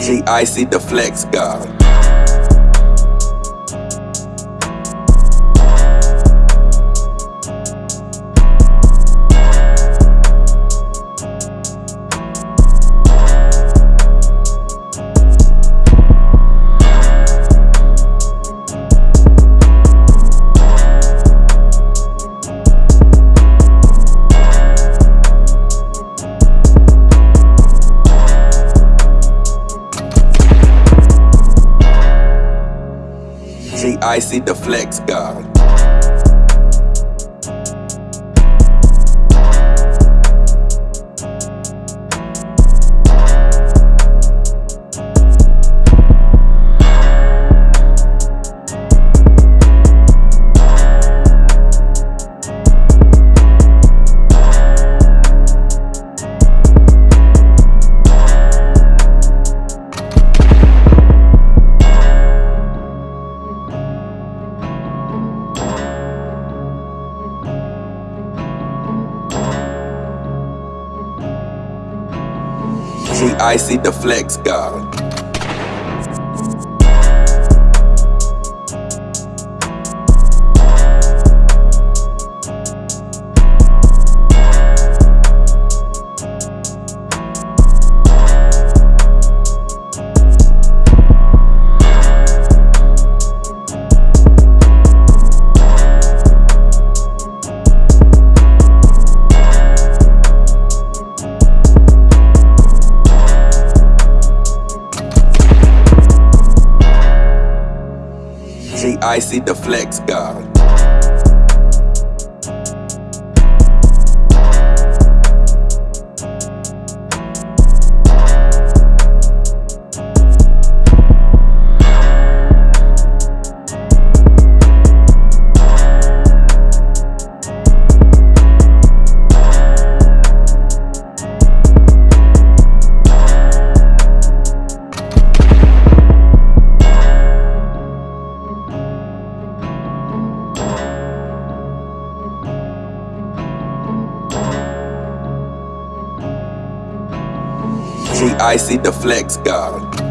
G-Icy the Flex God. G-Icy the Flex God. G-Icy the Flex God. G-Icy the Flex God. I see the flex god.